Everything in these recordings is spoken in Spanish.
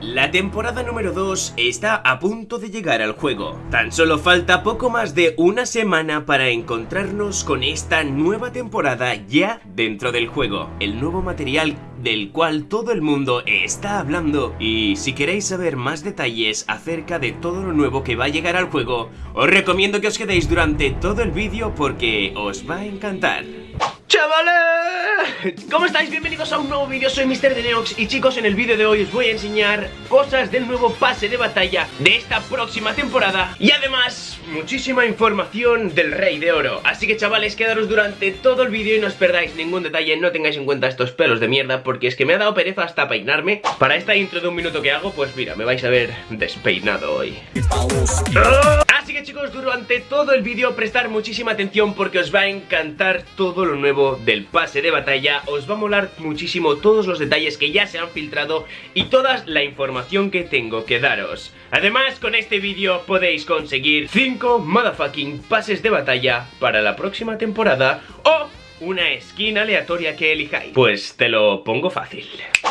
La temporada número 2 está a punto de llegar al juego. Tan solo falta poco más de una semana para encontrarnos con esta nueva temporada ya dentro del juego. El nuevo material del cual todo el mundo está hablando. Y si queréis saber más detalles acerca de todo lo nuevo que va a llegar al juego, os recomiendo que os quedéis durante todo el vídeo porque os va a encantar. ¡Chavales! ¿Cómo estáis? Bienvenidos a un nuevo vídeo, soy Mr. Deneox y chicos, en el vídeo de hoy os voy a enseñar cosas del nuevo pase de batalla de esta próxima temporada y además muchísima información del Rey de Oro. Así que chavales, quedaros durante todo el vídeo y no os perdáis ningún detalle, no tengáis en cuenta estos pelos de mierda porque es que me ha dado pereza hasta peinarme. Para esta intro de un minuto que hago, pues mira, me vais a ver despeinado hoy. Así que chicos, durante todo el vídeo prestar muchísima atención porque os va a encantar todo lo nuevo del pase de batalla. Os va a molar muchísimo todos los detalles que ya se han filtrado y toda la información que tengo que daros. Además, con este vídeo podéis conseguir 5 motherfucking pases de batalla para la próxima temporada o una skin aleatoria que elijáis. Pues te lo pongo fácil.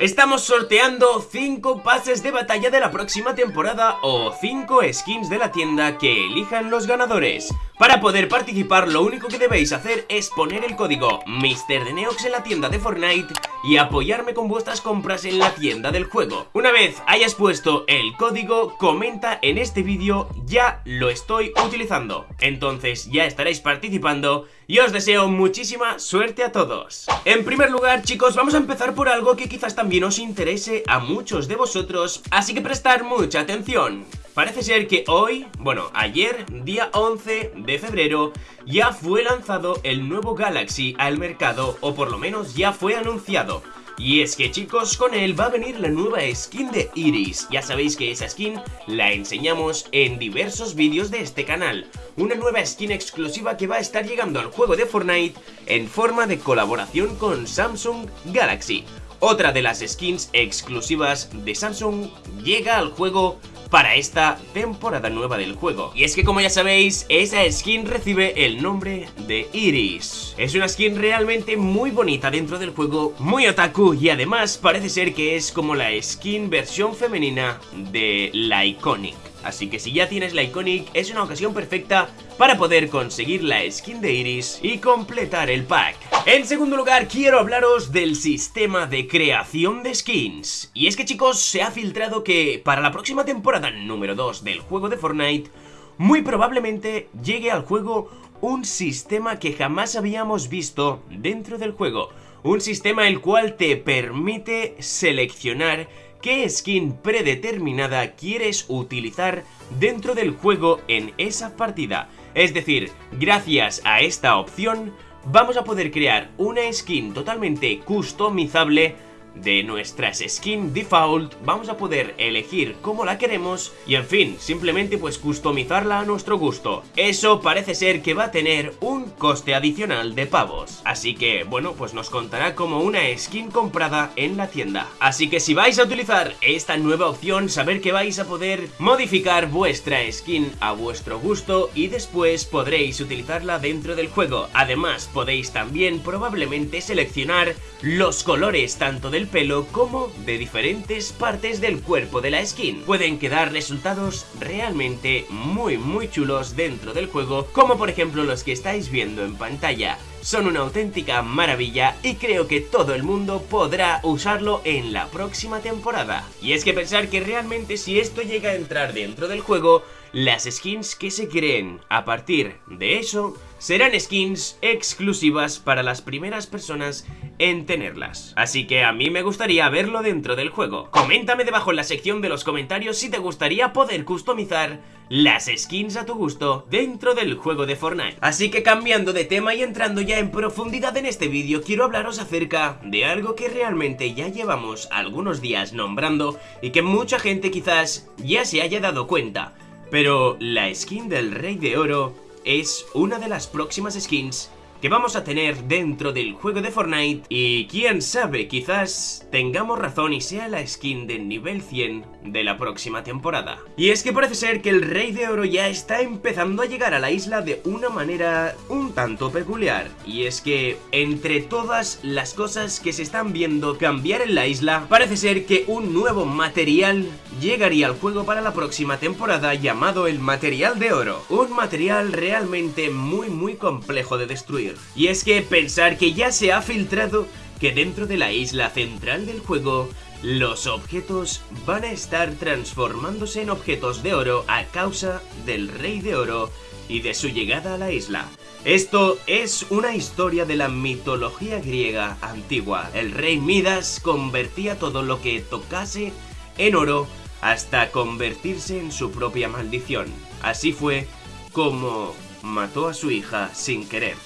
Estamos sorteando 5 pases de batalla de la próxima temporada o 5 skins de la tienda que elijan los ganadores para poder participar lo único que debéis hacer es poner el código MrDeneox en la tienda de Fortnite y apoyarme con vuestras compras en la tienda del juego. Una vez hayas puesto el código, comenta en este vídeo ya lo estoy utilizando. Entonces ya estaréis participando y os deseo muchísima suerte a todos. En primer lugar chicos vamos a empezar por algo que quizás también os interese a muchos de vosotros, así que prestar mucha atención. Parece ser que hoy, bueno, ayer, día 11 de febrero, ya fue lanzado el nuevo Galaxy al mercado, o por lo menos ya fue anunciado. Y es que chicos, con él va a venir la nueva skin de Iris. Ya sabéis que esa skin la enseñamos en diversos vídeos de este canal. Una nueva skin exclusiva que va a estar llegando al juego de Fortnite en forma de colaboración con Samsung Galaxy. Otra de las skins exclusivas de Samsung llega al juego para esta temporada nueva del juego. Y es que como ya sabéis, esa skin recibe el nombre de Iris. Es una skin realmente muy bonita dentro del juego, muy otaku y además parece ser que es como la skin versión femenina de la Iconic. Así que si ya tienes la Iconic, es una ocasión perfecta para poder conseguir la skin de Iris y completar el pack. En segundo lugar, quiero hablaros del sistema de creación de skins. Y es que chicos, se ha filtrado que para la próxima temporada número 2 del juego de Fortnite, muy probablemente llegue al juego un sistema que jamás habíamos visto dentro del juego. Un sistema el cual te permite seleccionar qué skin predeterminada quieres utilizar dentro del juego en esa partida. Es decir, gracias a esta opción vamos a poder crear una skin totalmente customizable de nuestras skin default vamos a poder elegir cómo la queremos y en fin, simplemente pues customizarla a nuestro gusto. Eso parece ser que va a tener un coste adicional de pavos. Así que, bueno, pues nos contará como una skin comprada en la tienda. Así que si vais a utilizar esta nueva opción, saber que vais a poder modificar vuestra skin a vuestro gusto y después podréis utilizarla dentro del juego. Además, podéis también probablemente seleccionar los colores tanto del pelo como de diferentes partes del cuerpo de la skin. Pueden quedar resultados realmente muy muy chulos dentro del juego, como por ejemplo los que estáis viendo en pantalla. Son una auténtica maravilla y creo que todo el mundo podrá usarlo en la próxima temporada. Y es que pensar que realmente si esto llega a entrar dentro del juego, las skins que se creen a partir de eso serán skins exclusivas para las primeras personas en tenerlas. Así que a mí me gustaría verlo dentro del juego. Coméntame debajo en la sección de los comentarios si te gustaría poder customizar las skins a tu gusto dentro del juego de Fortnite. Así que cambiando de tema y entrando ya en profundidad en este vídeo, quiero hablaros acerca de algo que realmente ya llevamos algunos días nombrando y que mucha gente quizás ya se haya dado cuenta. Pero la skin del Rey de Oro es una de las próximas skins que vamos a tener dentro del juego de Fortnite y quién sabe, quizás tengamos razón y sea la skin de nivel 100 de la próxima temporada. Y es que parece ser que el Rey de Oro ya está empezando a llegar a la isla de una manera un tanto peculiar y es que entre todas las cosas que se están viendo cambiar en la isla, parece ser que un nuevo material llegaría al juego para la próxima temporada llamado el Material de Oro, un material realmente muy muy complejo de destruir. Y es que pensar que ya se ha filtrado que dentro de la isla central del juego los objetos van a estar transformándose en objetos de oro a causa del Rey de Oro y de su llegada a la isla. Esto es una historia de la mitología griega antigua. El rey Midas convertía todo lo que tocase en oro hasta convertirse en su propia maldición. Así fue como mató a su hija sin querer.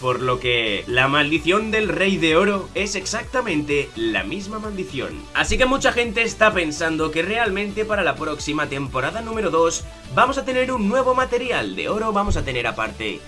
Por lo que la maldición del rey de oro es exactamente la misma maldición. Así que mucha gente está pensando que realmente para la próxima temporada número 2 vamos a tener un nuevo material de oro, vamos a tener aparte...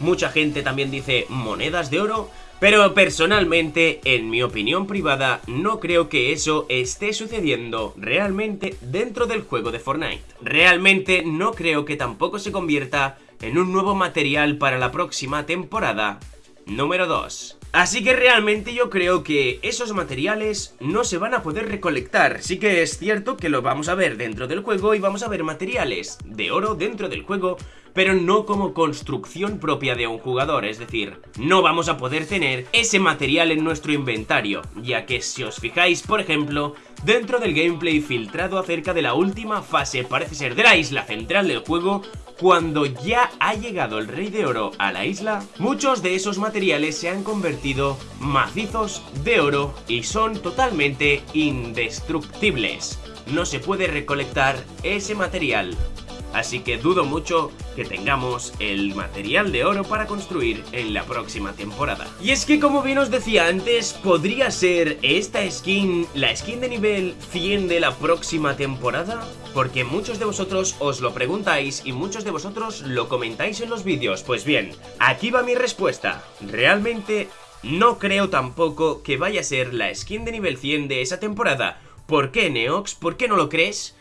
Mucha gente también dice monedas de oro, pero personalmente, en mi opinión privada, no creo que eso esté sucediendo realmente dentro del juego de Fortnite. Realmente no creo que tampoco se convierta en un nuevo material para la próxima temporada número 2. Así que realmente yo creo que esos materiales no se van a poder recolectar. Sí que es cierto que lo vamos a ver dentro del juego y vamos a ver materiales de oro dentro del juego, pero no como construcción propia de un jugador, es decir, no vamos a poder tener ese material en nuestro inventario, ya que si os fijáis, por ejemplo, dentro del gameplay filtrado acerca de la última fase, parece ser de la isla central del juego, cuando ya ha llegado el Rey de Oro a la isla, muchos de esos materiales se han convertido macizos de oro y son totalmente indestructibles. No se puede recolectar ese material así que dudo mucho que tengamos el material de oro para construir en la próxima temporada. Y es que como bien os decía antes, podría ser esta skin la skin de nivel 100 de la próxima temporada, porque muchos de vosotros os lo preguntáis y muchos de vosotros lo comentáis en los vídeos. Pues bien, aquí va mi respuesta. Realmente no creo tampoco que vaya a ser la skin de nivel 100 de esa temporada. ¿Por qué, Neox? ¿Por qué no lo crees?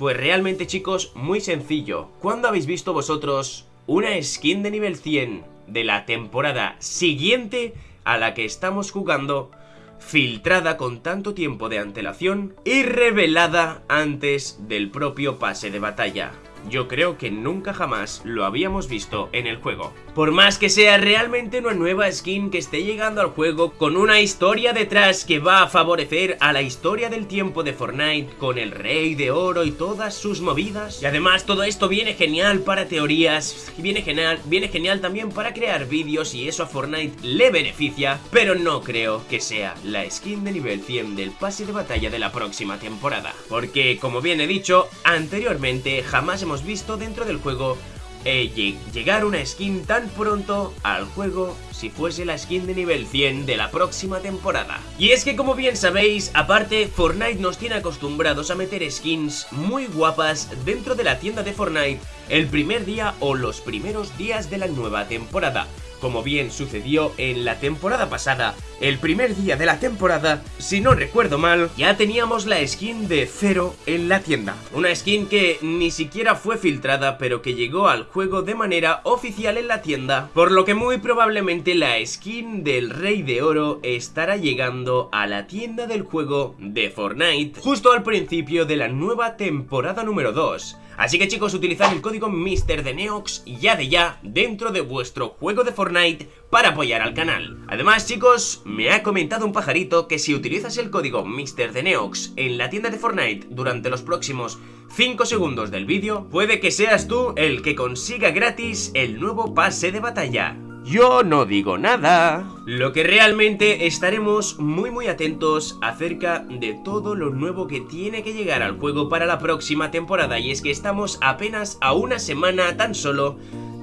Pues realmente chicos, muy sencillo. ¿Cuándo habéis visto vosotros una skin de nivel 100 de la temporada siguiente a la que estamos jugando filtrada con tanto tiempo de antelación y revelada antes del propio pase de batalla? Yo creo que nunca jamás lo habíamos visto en el juego. Por más que sea realmente una nueva skin que esté llegando al juego con una historia detrás que va a favorecer a la historia del tiempo de Fortnite con el rey de oro y todas sus movidas. Y además todo esto viene genial para teorías, viene genial, viene genial también para crear vídeos y eso a Fortnite le beneficia, pero no creo que sea la skin de nivel 100 del pase de batalla de la próxima temporada. Porque como bien he dicho anteriormente jamás hemos hemos visto dentro del juego eh, llegar una skin tan pronto al juego si fuese la skin de nivel 100 de la próxima temporada. Y es que como bien sabéis, aparte Fortnite nos tiene acostumbrados a meter skins muy guapas dentro de la tienda de Fortnite el primer día o los primeros días de la nueva temporada como bien sucedió en la temporada pasada, el primer día de la temporada, si no recuerdo mal, ya teníamos la skin de Zero en la tienda. Una skin que ni siquiera fue filtrada, pero que llegó al juego de manera oficial en la tienda, por lo que muy probablemente la skin del Rey de Oro estará llegando a la tienda del juego de Fortnite justo al principio de la nueva temporada número 2. Así que chicos, utilizad el código Mister de Neox ya de ya dentro de vuestro juego de Fortnite para apoyar al canal. Además chicos, me ha comentado un pajarito que si utilizas el código Mister de Neox en la tienda de Fortnite durante los próximos 5 segundos del vídeo, puede que seas tú el que consiga gratis el nuevo pase de batalla. Yo no digo nada. Lo que realmente estaremos muy muy atentos acerca de todo lo nuevo que tiene que llegar al juego para la próxima temporada y es que estamos apenas a una semana tan solo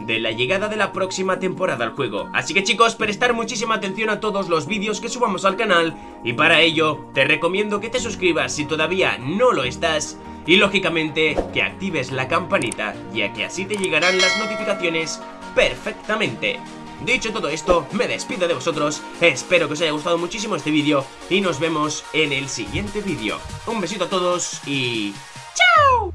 de la llegada de la próxima temporada al juego. Así que chicos, prestar muchísima atención a todos los vídeos que subamos al canal y para ello te recomiendo que te suscribas si todavía no lo estás y lógicamente que actives la campanita ya que así te llegarán las notificaciones perfectamente. Dicho todo esto, me despido de vosotros, espero que os haya gustado muchísimo este vídeo y nos vemos en el siguiente vídeo. Un besito a todos y... ¡Chao!